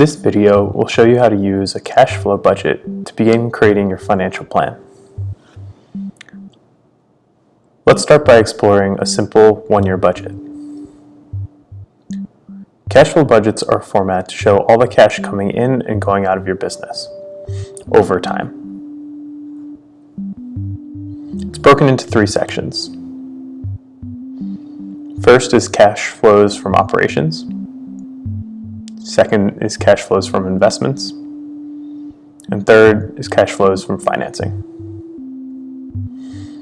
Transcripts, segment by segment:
This video will show you how to use a cash flow budget to begin creating your financial plan. Let's start by exploring a simple one-year budget. Cash flow budgets are a format to show all the cash coming in and going out of your business over time. It's broken into three sections. First is cash flows from operations. Second is cash flows from investments. And third is cash flows from financing.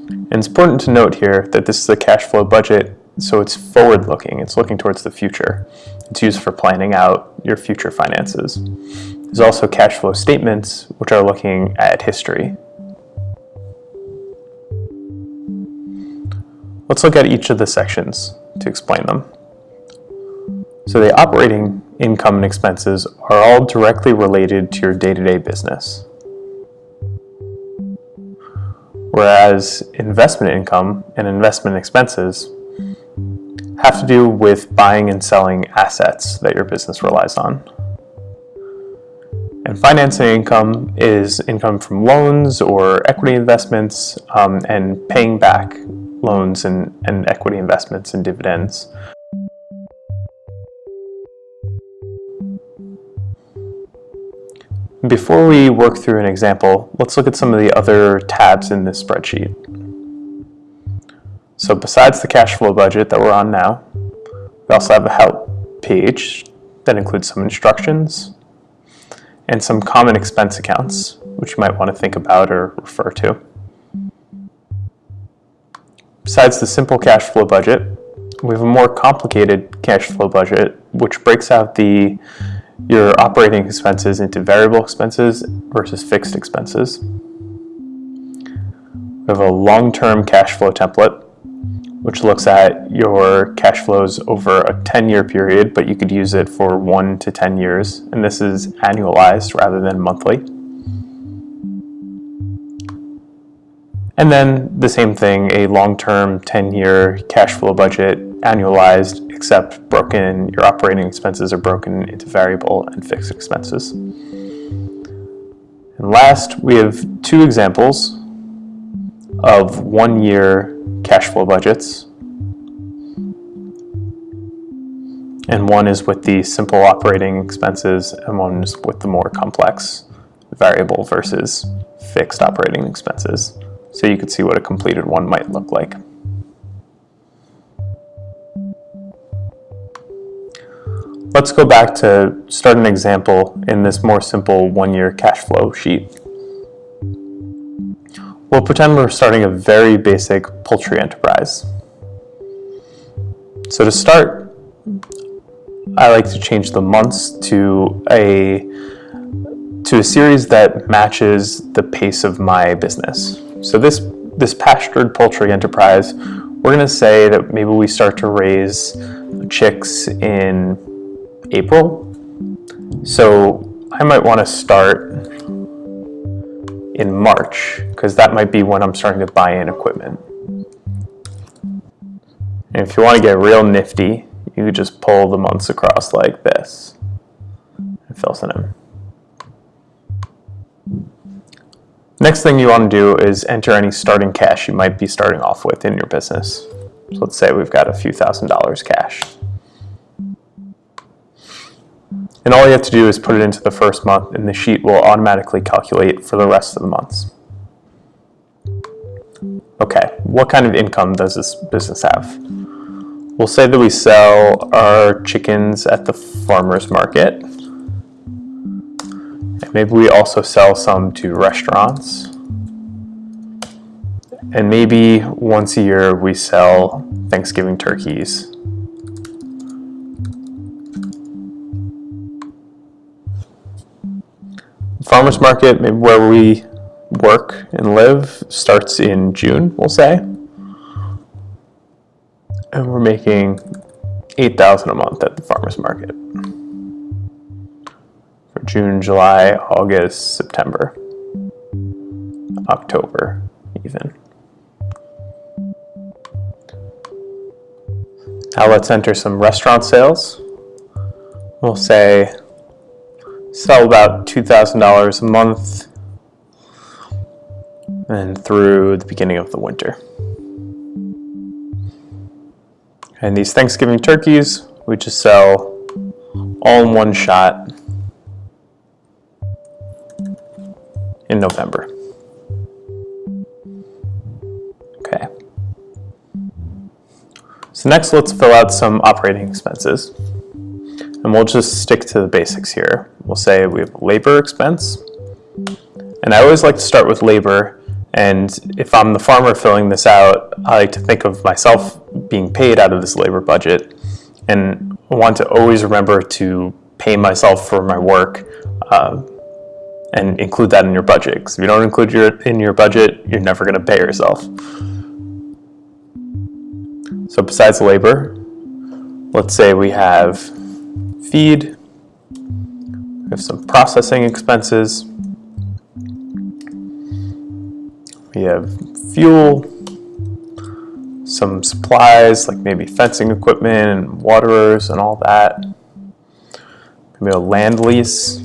And it's important to note here that this is a cash flow budget, so it's forward-looking. It's looking towards the future. It's used for planning out your future finances. There's also cash flow statements, which are looking at history. Let's look at each of the sections to explain them. So the operating income and expenses are all directly related to your day-to-day -day business. Whereas investment income and investment expenses have to do with buying and selling assets that your business relies on. And financing income is income from loans or equity investments um, and paying back loans and, and equity investments and dividends. Before we work through an example, let's look at some of the other tabs in this spreadsheet. So besides the cash flow budget that we're on now, we also have a help page that includes some instructions and some common expense accounts, which you might want to think about or refer to. Besides the simple cash flow budget, we have a more complicated cash flow budget, which breaks out the your operating expenses into variable expenses versus fixed expenses. We have a long-term cash flow template, which looks at your cash flows over a 10-year period, but you could use it for 1 to 10 years, and this is annualized rather than monthly. And then the same thing, a long-term 10-year cash flow budget, annualized, except broken, your operating expenses are broken into variable and fixed expenses. And last, we have two examples of one-year cash flow budgets. And one is with the simple operating expenses, and one is with the more complex variable versus fixed operating expenses so you could see what a completed one might look like. Let's go back to start an example in this more simple one-year cash flow sheet. We'll pretend we're starting a very basic poultry enterprise. So to start, I like to change the months to a to a series that matches the pace of my business. So this, this pastured poultry enterprise, we're gonna say that maybe we start to raise chicks in April. So I might wanna start in March, because that might be when I'm starting to buy in equipment. And if you wanna get real nifty, you could just pull the months across like this and fill it in. Next thing you want to do is enter any starting cash you might be starting off with in your business. So let's say we've got a few thousand dollars cash. And all you have to do is put it into the first month and the sheet will automatically calculate for the rest of the months. Okay, what kind of income does this business have? We'll say that we sell our chickens at the farmer's market And Maybe we also sell some to restaurants. And maybe once a year we sell Thanksgiving turkeys. Farmers market, maybe where we work and live, starts in June, we'll say. And we're making 8,000 a month at the farmers market. For June, July, August, September, October even. Now let's enter some restaurant sales. We'll say sell about $2,000 a month and through the beginning of the winter. And these Thanksgiving turkeys, we just sell all in one shot in November. Okay. So next let's fill out some operating expenses. And we'll just stick to the basics here. We'll say we have labor expense. And I always like to start with labor. And if I'm the farmer filling this out, I like to think of myself being paid out of this labor budget. And I want to always remember to pay myself for my work uh, and include that in your budget. Because if you don't include your in your budget, you're never going to pay yourself. So besides labor, let's say we have feed, we have some processing expenses, we have fuel, some supplies like maybe fencing equipment and waterers and all that. Maybe a land lease.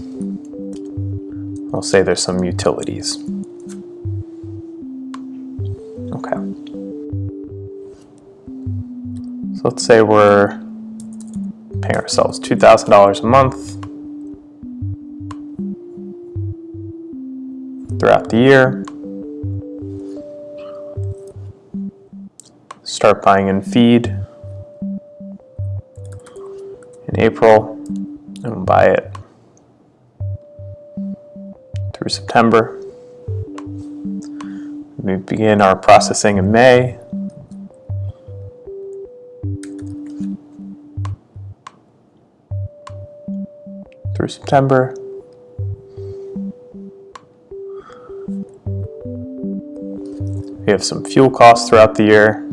I'll say there's some utilities. Okay. So let's say we're paying ourselves $2,000 a month throughout the year. start buying in feed in April and buy it through September. We begin our processing in May. Through September. We have some fuel costs throughout the year.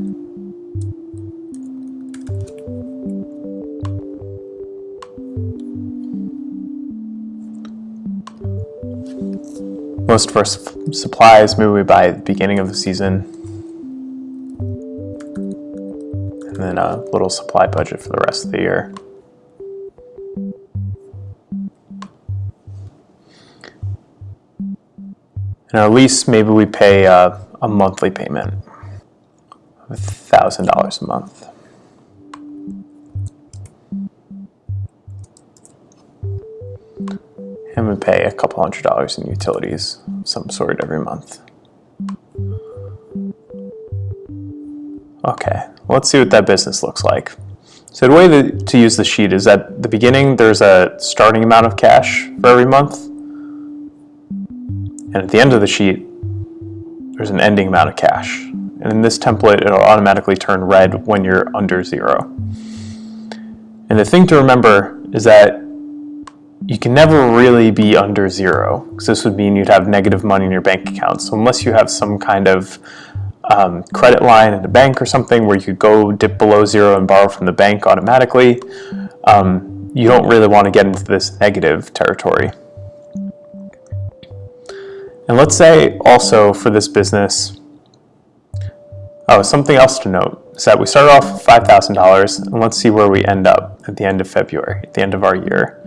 Most of our supplies maybe at the beginning of the season. And then a little supply budget for the rest of the year. And our lease, maybe we pay uh, a monthly payment of $1,000 a month. and we pay a couple hundred dollars in utilities some sort every month. Okay, let's see what that business looks like. So the way to use the sheet is at the beginning there's a starting amount of cash for every month and at the end of the sheet there's an ending amount of cash. And in this template it'll automatically turn red when you're under zero. And the thing to remember is that you can never really be under zero because this would mean you'd have negative money in your bank account. So unless you have some kind of um, credit line in a bank or something where you could go dip below zero and borrow from the bank automatically, um, you don't really want to get into this negative territory. And let's say also for this business, oh, something else to note is that we started off $5,000 and let's see where we end up at the end of February, at the end of our year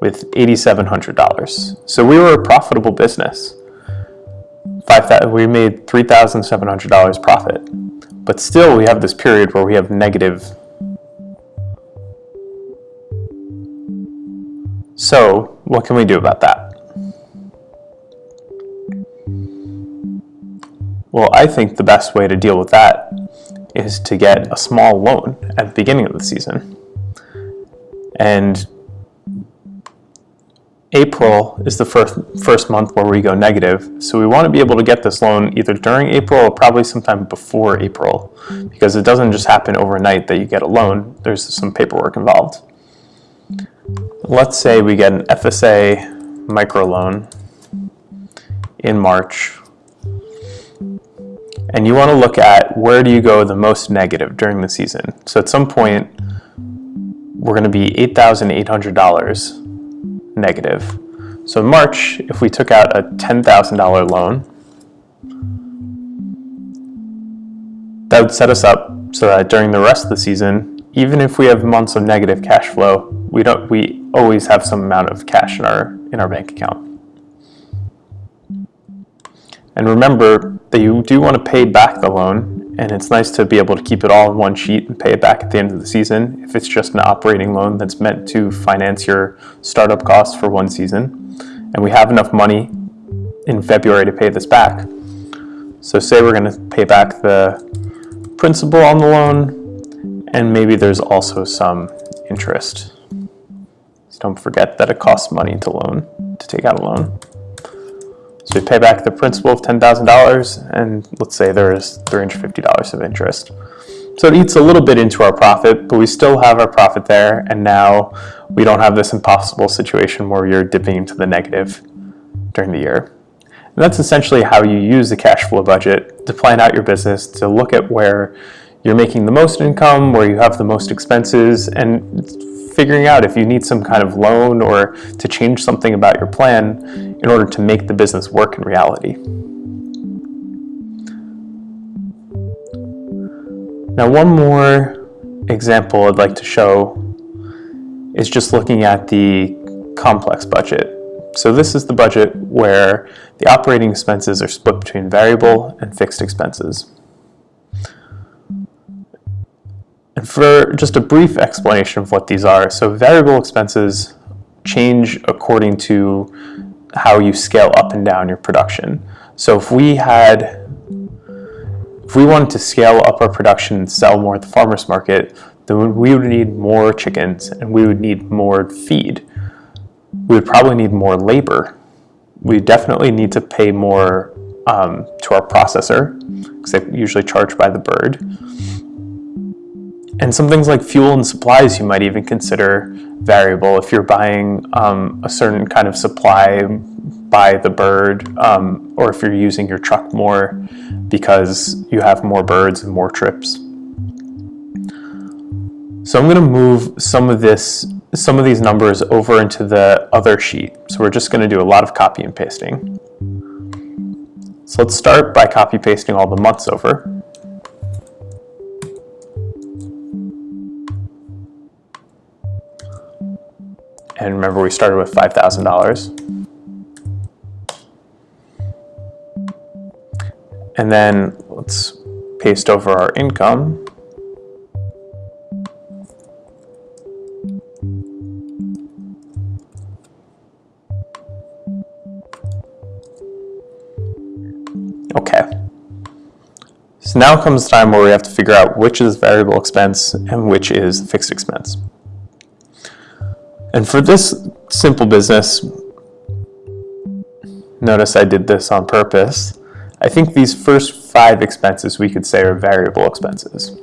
with $8,700. So we were a profitable business. Five, we made $3,700 profit. But still we have this period where we have negative. So what can we do about that? Well, I think the best way to deal with that is to get a small loan at the beginning of the season. And April is the first, first month where we go negative. So we want to be able to get this loan either during April or probably sometime before April because it doesn't just happen overnight that you get a loan. There's some paperwork involved. Let's say we get an FSA microloan in March and you want to look at where do you go the most negative during the season. So at some point, we're going to be $8,800 negative. So in March, if we took out a $10,000 loan, that would set us up so that during the rest of the season, even if we have months of negative cash flow, we don't we always have some amount of cash in our in our bank account. And remember that you do want to pay back the loan, and it's nice to be able to keep it all in one sheet and pay it back at the end of the season if it's just an operating loan that's meant to finance your startup costs for one season. And we have enough money in February to pay this back. So say we're going to pay back the principal on the loan, and maybe there's also some interest. So don't forget that it costs money to loan, to take out a loan. So we pay back the principal of $10,000 and let's say there is $350 of interest. So it eats a little bit into our profit, but we still have our profit there and now we don't have this impossible situation where you're dipping into the negative during the year. And that's essentially how you use the cash flow budget to plan out your business, to look at where you're making the most income, where you have the most expenses, and figuring out if you need some kind of loan or to change something about your plan in order to make the business work in reality. Now one more example I'd like to show is just looking at the complex budget. So this is the budget where the operating expenses are split between variable and fixed expenses. And for just a brief explanation of what these are, so variable expenses change according to how you scale up and down your production. So if we had, if we wanted to scale up our production and sell more at the farmer's market, then we would need more chickens and we would need more feed. We would probably need more labor. We definitely need to pay more um, to our processor because they usually charge by the bird. And some things like fuel and supplies you might even consider variable if you're buying um, a certain kind of supply by the bird um, or if you're using your truck more because you have more birds and more trips. So I'm going to move some of this, some of these numbers over into the other sheet. So we're just going to do a lot of copy and pasting. So let's start by copy pasting all the months over. And remember, we started with $5,000. And then let's paste over our income. Okay. So now comes the time where we have to figure out which is variable expense and which is fixed expense. And for this simple business, notice I did this on purpose. I think these first five expenses we could say are variable expenses.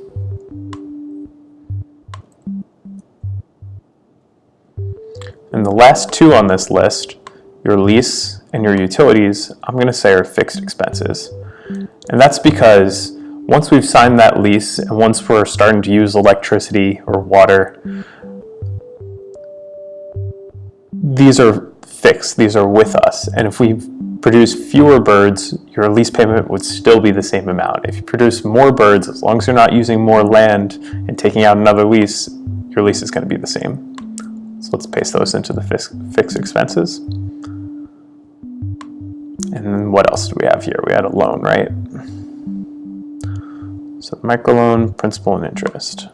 And the last two on this list, your lease and your utilities, I'm going to say are fixed expenses. And that's because once we've signed that lease and once we're starting to use electricity or water, these are fixed, these are with us. And if we produce fewer birds, your lease payment would still be the same amount. If you produce more birds, as long as you're not using more land and taking out another lease, your lease is going to be the same. So let's paste those into the fixed expenses. And then what else do we have here? We had a loan, right? So microloan, principal, and interest.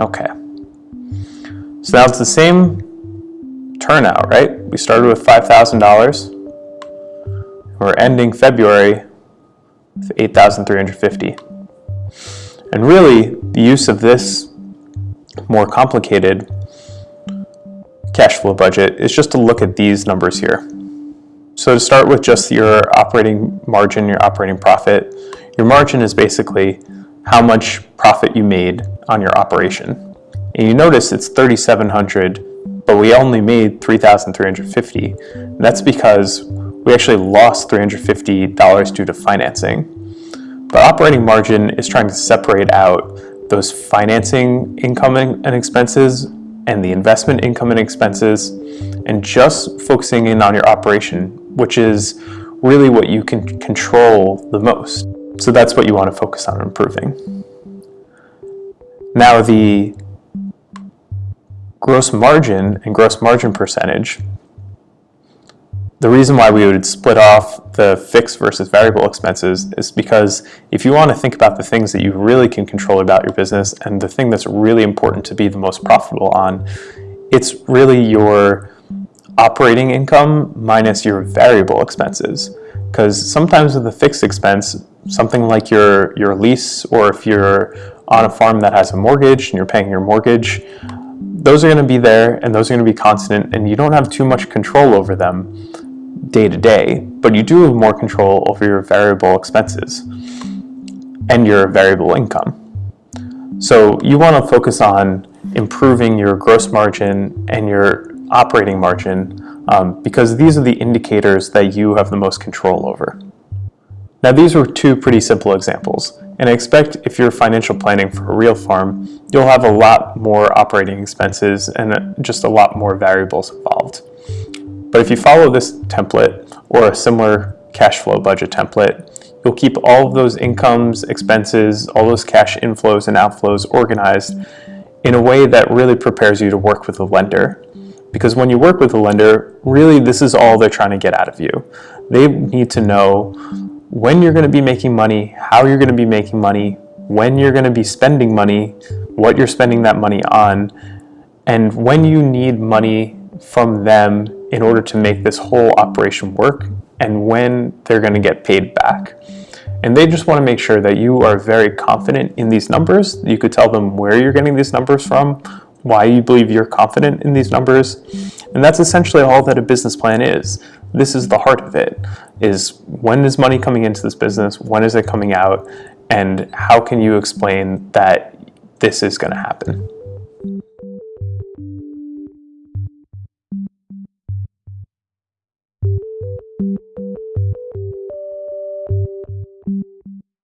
Okay. So now it's the same turnout, right? We started with $5,000. We're ending February with 8,350. And really, the use of this more complicated cash flow budget is just to look at these numbers here. So to start with just your operating margin, your operating profit, your margin is basically how much profit you made on your operation. And you notice it's 3,700, but we only made 3,350. That's because we actually lost $350 due to financing. But operating margin is trying to separate out those financing income and expenses and the investment income and expenses, and just focusing in on your operation, which is really what you can control the most. So that's what you want to focus on improving. Now the gross margin and gross margin percentage, the reason why we would split off the fixed versus variable expenses is because if you want to think about the things that you really can control about your business and the thing that's really important to be the most profitable on, it's really your operating income minus your variable expenses. Because sometimes with a fixed expense, something like your, your lease or if you're on a farm that has a mortgage and you're paying your mortgage, those are going to be there and those are going to be constant and you don't have too much control over them day to day, but you do have more control over your variable expenses and your variable income. So you want to focus on improving your gross margin and your operating margin um, because these are the indicators that you have the most control over. Now these were two pretty simple examples, and I expect if you're financial planning for a real farm, you'll have a lot more operating expenses and just a lot more variables involved. But if you follow this template or a similar cash flow budget template, you'll keep all of those incomes, expenses, all those cash inflows and outflows organized in a way that really prepares you to work with a lender. Because when you work with a lender, really this is all they're trying to get out of you. They need to know when you're going to be making money, how you're going to be making money, when you're going to be spending money, what you're spending that money on, and when you need money from them in order to make this whole operation work and when they're going to get paid back. And they just want to make sure that you are very confident in these numbers. You could tell them where you're getting these numbers from, why you believe you're confident in these numbers. And that's essentially all that a business plan is. This is the heart of it, is when is money coming into this business, when is it coming out, and how can you explain that this is going to happen.